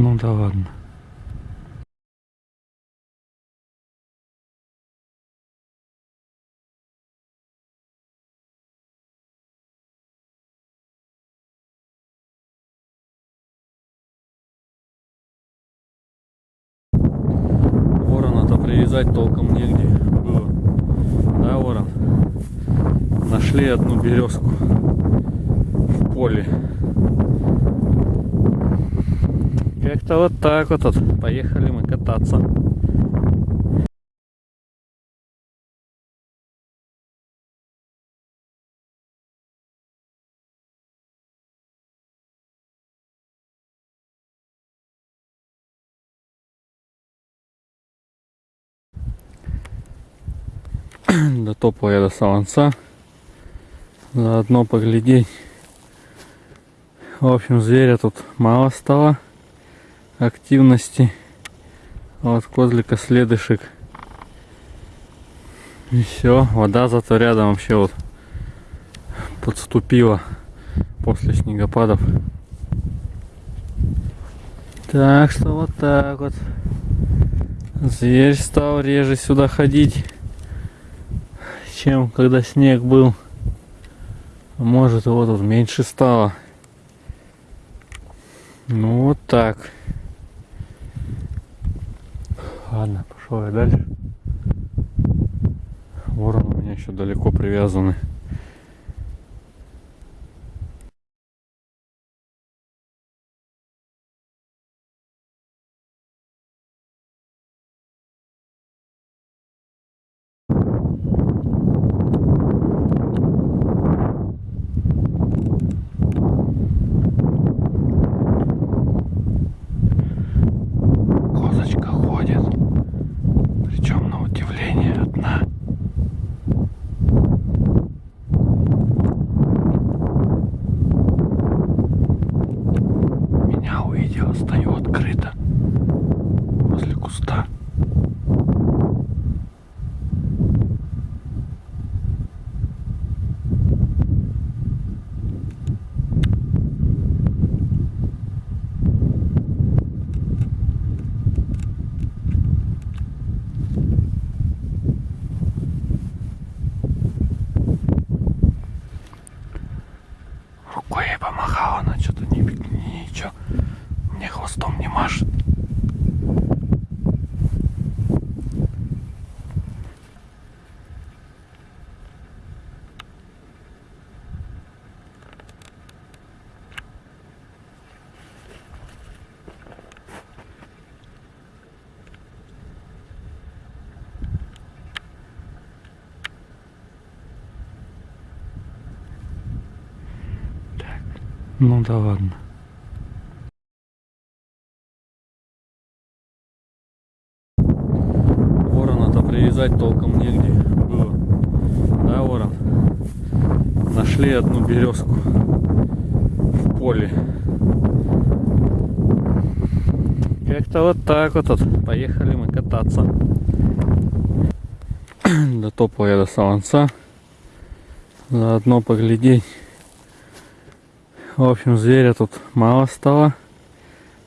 Ну да ладно. Ворона-то привязать толком негде было. Да, ворон? Нашли одну березку в поле. Как-то вот так вот, вот. Поехали мы кататься. Дотопал я до Саланца. Заодно поглядеть. В общем, зверя тут мало стало активности. Вот козлика следышек. И все, вода зато рядом вообще вот подступила после снегопадов. Так что вот так вот. Зверь стал реже сюда ходить, чем когда снег был. Может его тут меньше стало. Ну вот так. Ладно, пошел я дальше. Ворон у меня еще далеко привязаны. Ей помахала, она что-то не, ничего. Мне хвостом не машет. Ну да ладно. Ворона-то привязать толком негде было. Да, ворон? Нашли одну березку в поле. Как-то вот так вот, вот. Поехали мы кататься. Дотопал я до Саланца. Заодно поглядеть. В общем, зверя тут мало стало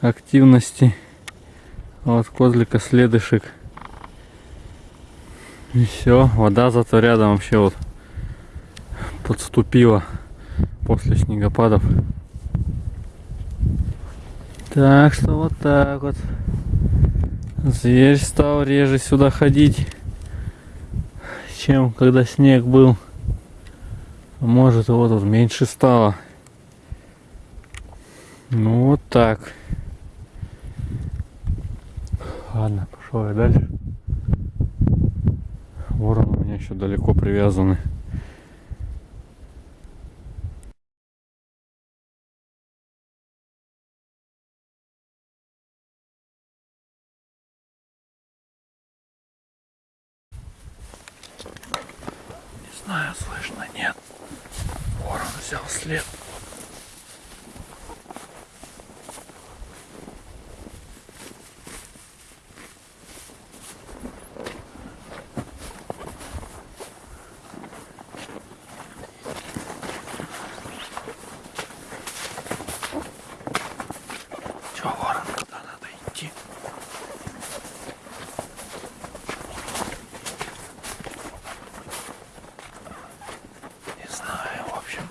активности. Вот козлика следышек. И все, вода зато рядом вообще вот подступила после снегопадов. Так что вот так вот. Зверь стал реже сюда ходить, чем когда снег был. Может его тут меньше стало. Ну вот так. Ладно, пошел я дальше. Ворон у меня еще далеко привязаны. Не знаю, слышно, нет. Ворон взял след. Че, ворон, куда надо идти? Не знаю, в общем.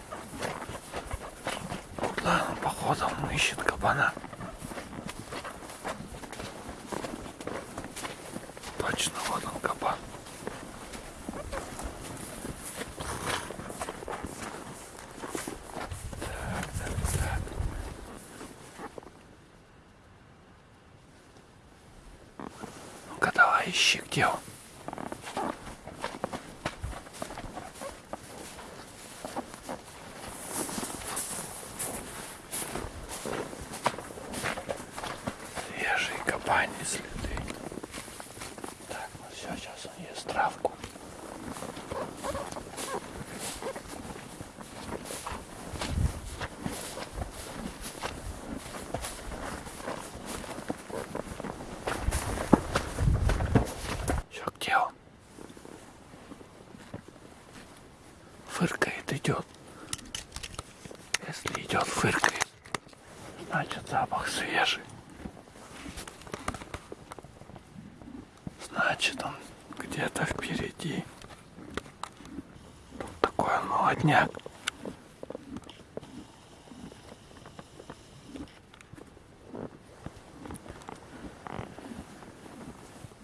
Куда он походу он ищет кабана. Точно, вот он кабан. Так, так, так. Ну-ка давай ищи, где он. Свежие копания следы. Так, ну все, сейчас он ест травку. Все, где он? Фыркает, идет. Если идет, фыркает, значит запах свежий. Значит, он где-то впереди. Тут такой он молодняк.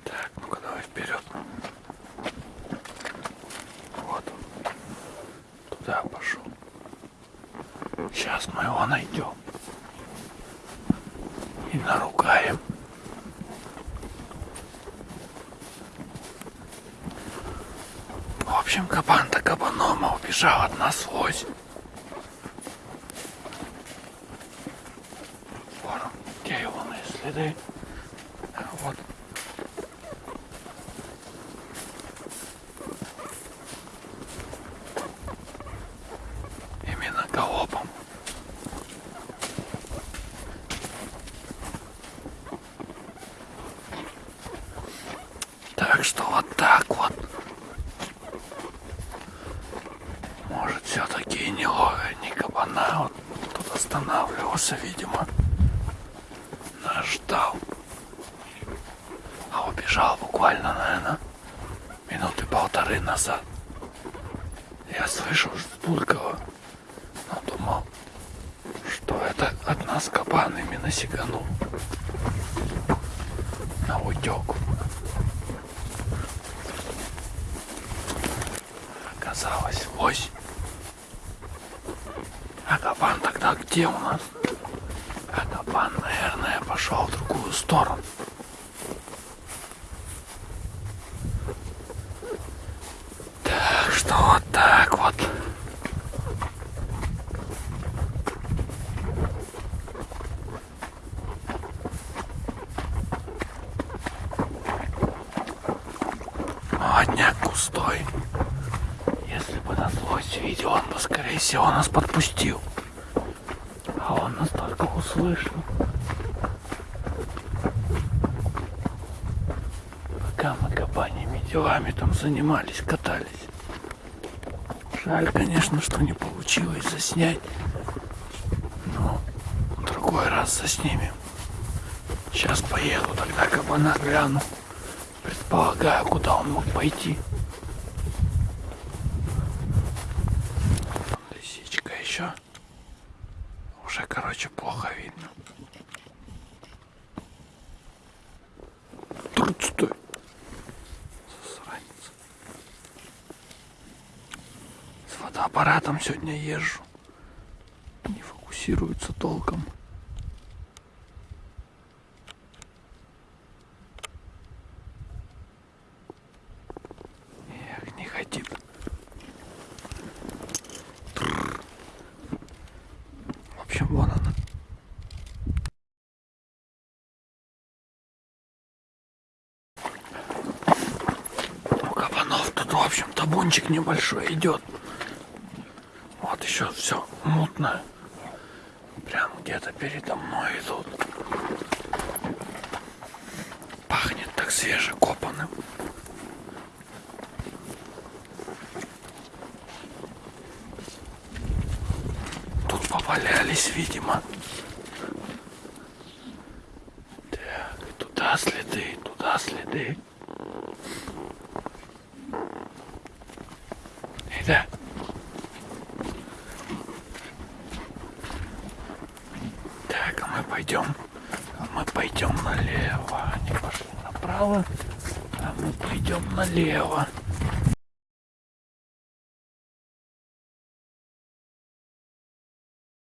Так, ну-ка давай вперед. Вот он. Туда пошел. Сейчас мы его найдем. И наругаем. В общем, кабан-то кабаном, а убежал от нас лось. Вон он, где его следы? А, Вот. Именно галопом. Так что вот так вот. Может, все-таки и не ловя, не кабана. Вот тут останавливался, видимо. Нас ждал. А убежал буквально, наверное, минуты полторы назад. Я слышал, что Булькова, но думал, что это от нас кабан именно сиганул на утек. Оказалось, лось. А кабан тогда где у нас? А кабан, наверное, пошел в другую сторону. Так что вот так вот. Молодняк густой. Если бы нас лось видел, он бы, скорее всего, нас подпустил. Услышал. Пока мы копаниями делами там занимались, катались. Жаль, конечно, что не получилось заснять. Но в другой раз заснимем. Сейчас поеду, тогда кабана гляну. Предполагаю, куда он мог пойти. короче, плохо видно. Труд стой. Засранец. С фотоаппаратом сегодня езжу. Не фокусируется толком. Эх, не ходи бы. Табунчик небольшой идет. Вот еще все мутно. Прям где-то передо мной идут. Пахнет так свежекопанным. Тут повалялись, видимо. Так, туда следы, туда следы. Да. Так, а мы пойдем. А мы пойдем налево. Они пошли направо. А мы пойдем налево.